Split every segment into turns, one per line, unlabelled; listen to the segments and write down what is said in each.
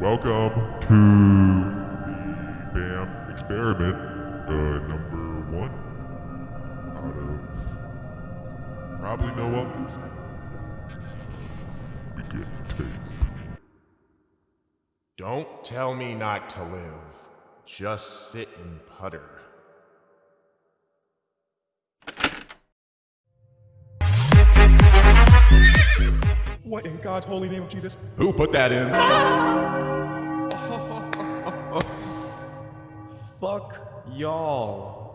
Welcome to the BAM experiment, uh, number one out of probably no others. Get tape.
Don't tell me not to live. Just sit and putter.
What in God's holy name of Jesus?
Who put that in?
Fuck y'all.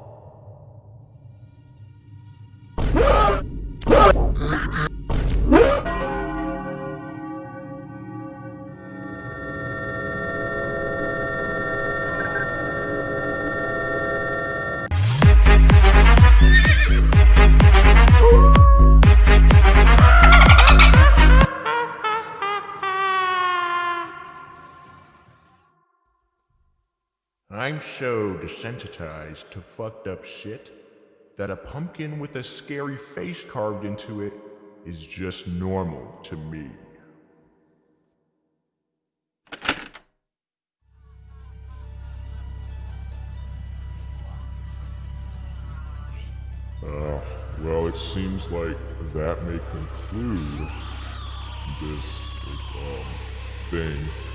I'm so desensitized to fucked up shit that a pumpkin with a scary face carved into it is just normal to me.
Uh, well, it seems like that may conclude this um, thing.